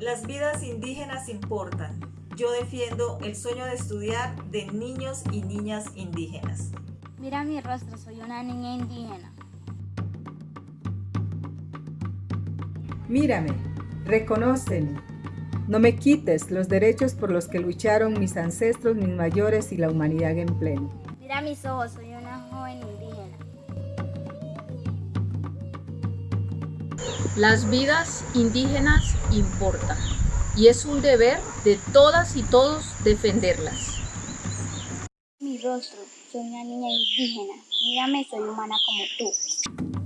Las vidas indígenas importan. Yo defiendo el sueño de estudiar de niños y niñas indígenas. Mira mi rostro, soy una niña indígena. Mírame, reconóceme. No me quites los derechos por los que lucharon mis ancestros, mis mayores y la humanidad en pleno. Mira mis ojos, soy una joven indígena. Las vidas indígenas importan y es un deber de todas y todos defenderlas. Mi rostro, soy una niña indígena. Mírame, soy humana como tú.